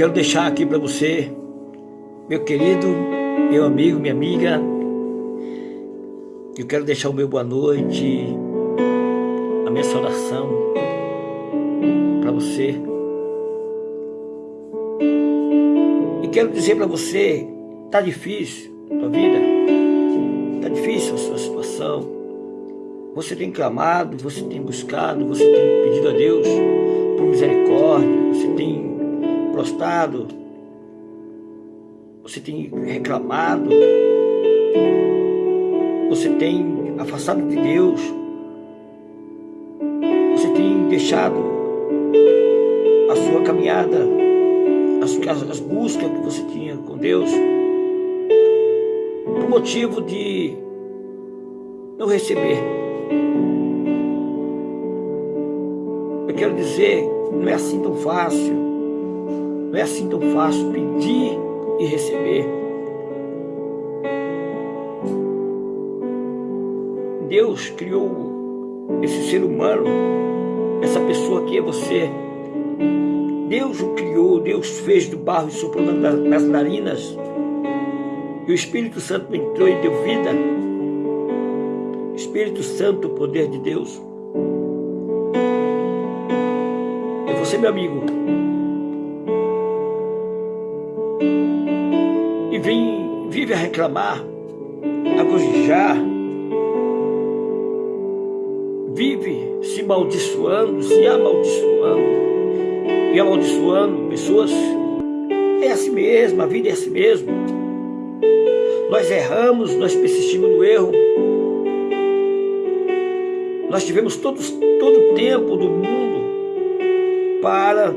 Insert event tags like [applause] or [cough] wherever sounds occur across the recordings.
quero deixar aqui para você, meu querido, meu amigo, minha amiga, eu quero deixar o meu boa noite, a minha saudação para você. E quero dizer para você, tá difícil a tua vida, tá difícil a sua situação. Você tem clamado, você tem buscado, você tem pedido a Deus por misericórdia, você tem prostrado, você tem reclamado, você tem afastado de Deus, você tem deixado a sua caminhada, as, as buscas que você tinha com Deus, por motivo de não receber. Eu quero dizer, não é assim tão fácil, não é assim tão fácil pedir e receber. Deus criou esse ser humano, essa pessoa que é você. Deus o criou, Deus fez do barro e soprou nas narinas. E o Espírito Santo entrou e deu vida. Espírito Santo, o poder de Deus. E você, meu amigo, vem, vive a reclamar, a cogijar, vive se amaldiçoando, se amaldiçoando e amaldiçoando pessoas. É assim mesmo, a vida é assim mesmo. Nós erramos, nós persistimos no erro. Nós tivemos todo o tempo do mundo para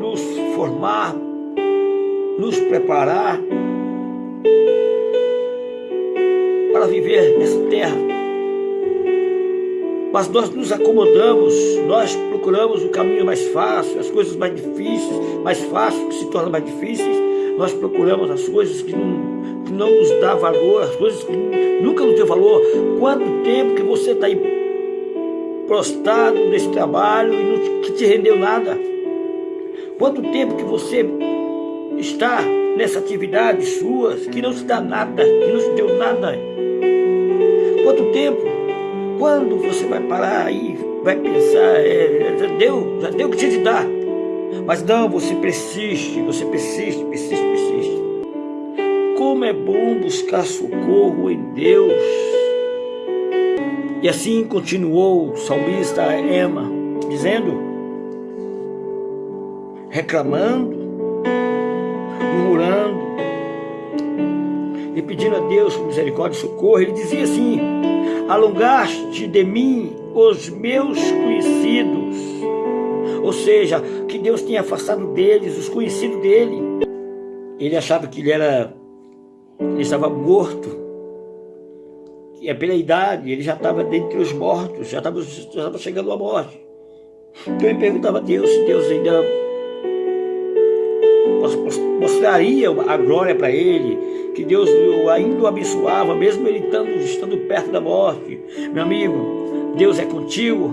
nos formar, nos preparar para viver nessa terra mas nós nos acomodamos, nós procuramos o caminho mais fácil, as coisas mais difíceis, mais fáceis, que se tornam mais difíceis, nós procuramos as coisas que não, que não nos dá valor, as coisas que nunca nos deu valor. Quanto tempo que você está aí prostrado nesse trabalho e não que te rendeu nada? Quanto tempo que você está nessa atividade sua que não te dá nada, que não te deu nada? Quanto tempo quando você vai parar e vai pensar, é, já deu, já deu o que tinha de dar. Mas não, você persiste, você persiste, persiste, persiste. Como é bom buscar socorro em Deus. E assim continuou o salmista Ema, dizendo, reclamando, murmurando, e pedindo a Deus misericórdia e socorro, ele dizia assim, alongaste de mim os meus conhecidos. Ou seja, que Deus tinha afastado deles, os conhecidos dele. Ele achava que ele era, ele estava morto. E é pela idade, ele já estava dentre os mortos, já estava, já estava chegando à morte. Então ele perguntava a Deus se Deus ainda mostraria a glória para ele, que Deus ainda o abençoava, mesmo ele estando, estando perto da morte. Meu amigo, Deus é contigo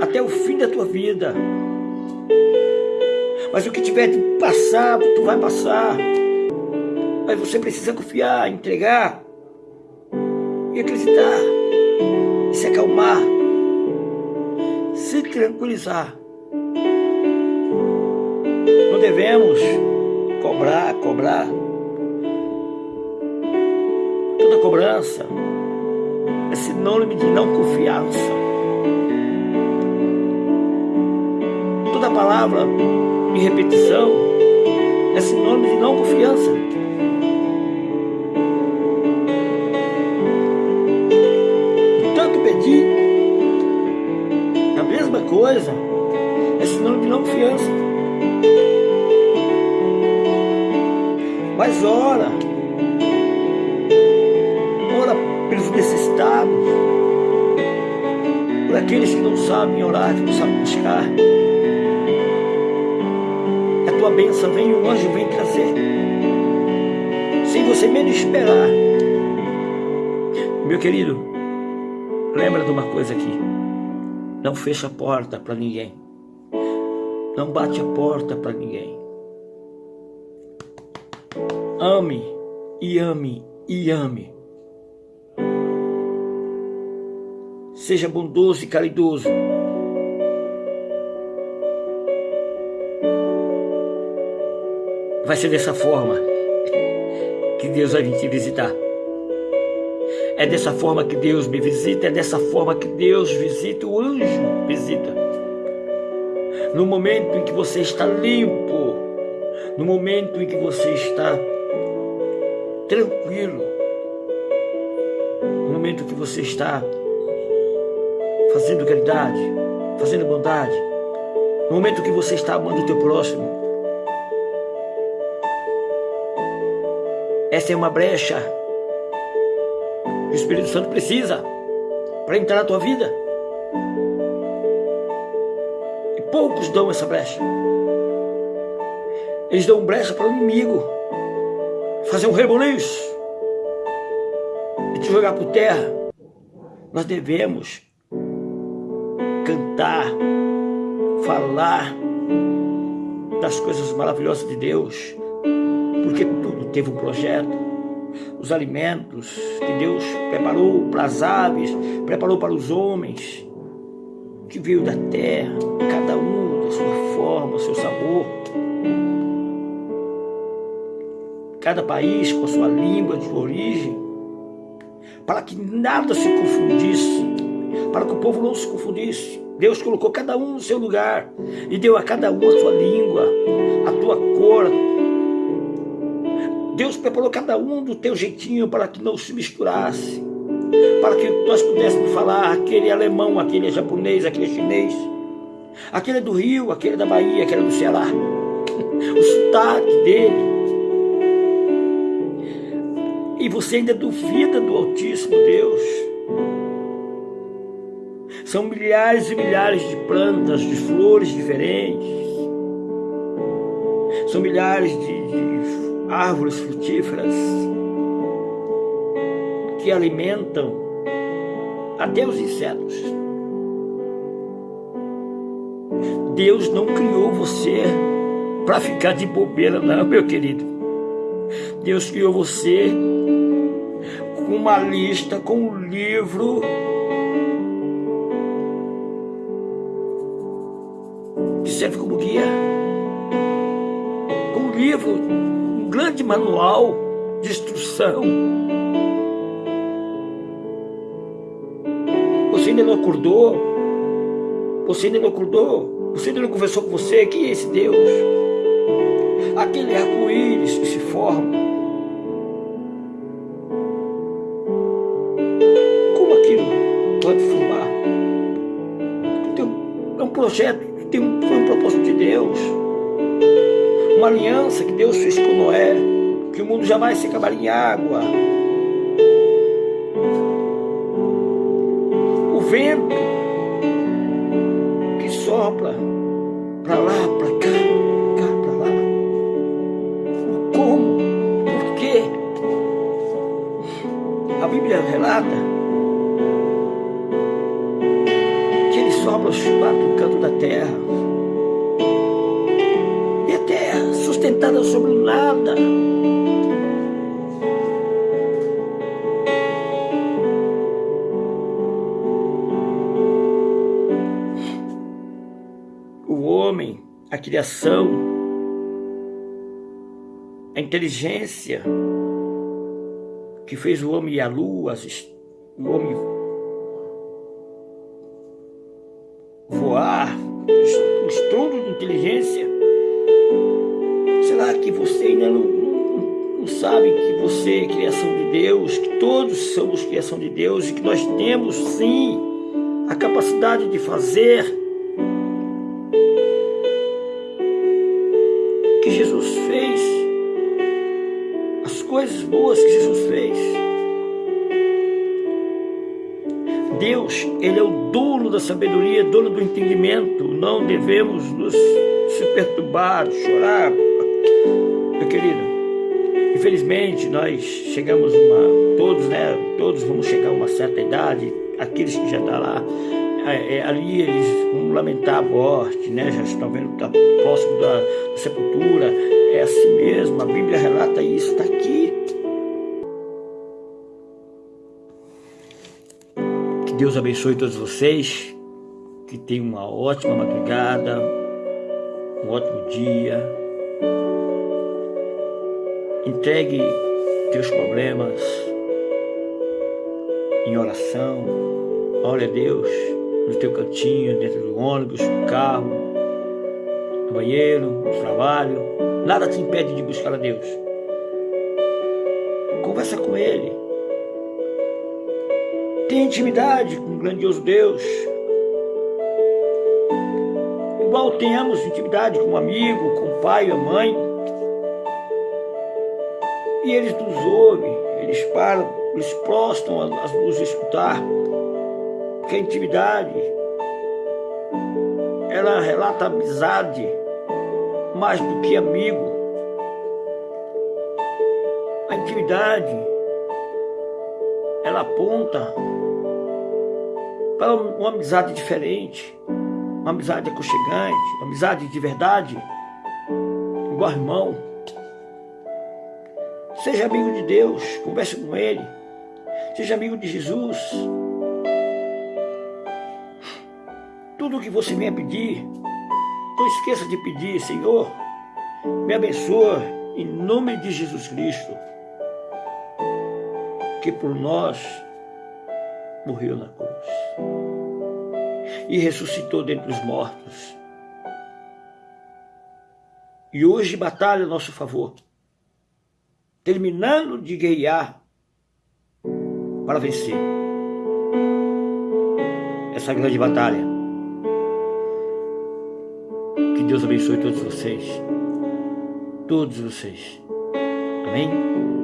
até o fim da tua vida. Mas o que tiver de passar, tu vai passar. Mas você precisa confiar, entregar e acreditar, e se acalmar, se tranquilizar. Não devemos cobrar, cobrar. Toda cobrança é sinônimo de não confiança. Toda palavra de repetição é sinônimo de não confiança. tanto pedir a mesma coisa é sinônimo de não confiança. Mas ora, ora pelos necessitados, por aqueles que não sabem orar, que não sabem buscar. A tua bênção vem, o anjo vem trazer, sem você menos esperar. Meu querido, lembra de uma coisa aqui, não fecha a porta para ninguém. Não bate a porta para ninguém. Ame e ame e ame. Seja bondoso e caridoso. Vai ser dessa forma que Deus vai vir te visitar. É dessa forma que Deus me visita, é dessa forma que Deus visita, o anjo visita. No momento em que você está limpo, no momento em que você está tranquilo, no momento que você está fazendo caridade, fazendo bondade, no momento que você está amando o teu próximo, essa é uma brecha que o Espírito Santo precisa para entrar na tua vida. E poucos dão essa brecha. Eles dão brecha para o inimigo fazer um rebuliço e te jogar por terra. Nós devemos cantar, falar das coisas maravilhosas de Deus, porque tudo teve um projeto os alimentos que Deus preparou para as aves, preparou para os homens, que veio da terra, cada um da sua forma, seu sabor. Cada país com a sua língua de origem, para que nada se confundisse, para que o povo não se confundisse. Deus colocou cada um no seu lugar e deu a cada um a sua língua, a tua cor, Deus preparou cada um do teu jeitinho para que não se misturasse, para que nós pudéssemos falar aquele é alemão, aquele é japonês, aquele é chinês, aquele é do Rio, aquele é da Bahia, aquele é do Ceará, [laughs] o sotaque dele. E você ainda duvida do Altíssimo Deus. São milhares e milhares de plantas, de flores diferentes. São milhares de, de árvores frutíferas que alimentam até os insetos. Deus não criou você para ficar de bobeira, não, meu querido. Deus criou você com uma lista, com um livro que serve como guia. Um livro grande manual de instrução. Você ainda não acordou? Você ainda não acordou? Você ainda não conversou com você? Quem é esse Deus? Aquele arco-íris que se forma. Pode formar? É um projeto, tem foi um propósito de Deus uma aliança que Deus fez com Noé, que o mundo jamais se acabaria em água. O vento que sopra para lá, para cá, cá, para lá. Como, por quê? A Bíblia relata sopra os quatro cantos da terra. sustentada sobre nada. O homem, a criação, a inteligência que fez o homem e a lua, o homem de Deus e que nós temos sim a capacidade de fazer o que Jesus fez, as coisas boas que Jesus fez. Deus, Ele é o dono da sabedoria, dono do entendimento. Não devemos nos se perturbar, chorar, meu querido, infelizmente nós chegamos uma, todos, né, todos vamos chegar a uma certa idade, aqueles que já estão tá lá, é, é, ali eles vão lamentar a morte, né? já estão vendo que está próximo da, da, sepultura, é assim mesmo, a Bíblia relata isso, está aqui. Que Deus abençoe todos vocês, que tenham uma ótima madrugada, um ótimo dia. Entregue teus problemas em oração. Ore a Deus no teu cantinho, dentro do ônibus, no carro, no banheiro, no trabalho. Nada te impede de buscar a Deus. Conversa com Ele. Tenha intimidade com o grandioso Deus. Igual tenhamos intimidade com um amigo, com o pai, a mãe. E eles nos ouvem, eles param, eles prostam a nos escutar que a intimidade ela relata amizade mais do que amigo. A intimidade ela aponta para uma amizade diferente, uma amizade aconchegante, uma amizade de verdade, igual irmão. Seja amigo de Deus, converse com Ele. Seja amigo de Jesus. Tudo que você venha pedir, não esqueça de pedir, Senhor, me abençoa em nome de Jesus Cristo, que por nós morreu na cruz e ressuscitou dentre os mortos. E hoje batalha a nosso favor, terminando de guerrear para vencer essa grande batalha. Que Deus abençoe todos vocês. Todos vocês. Amém?